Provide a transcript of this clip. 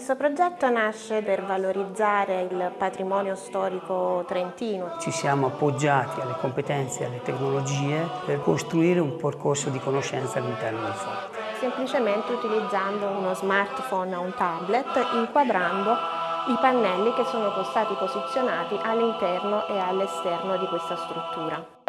Questo progetto nasce per valorizzare il patrimonio storico trentino. Ci siamo appoggiati alle competenze e alle tecnologie per costruire un percorso di conoscenza all'interno del forte. Semplicemente utilizzando uno smartphone o un tablet, inquadrando i pannelli che sono stati posizionati all'interno e all'esterno di questa struttura.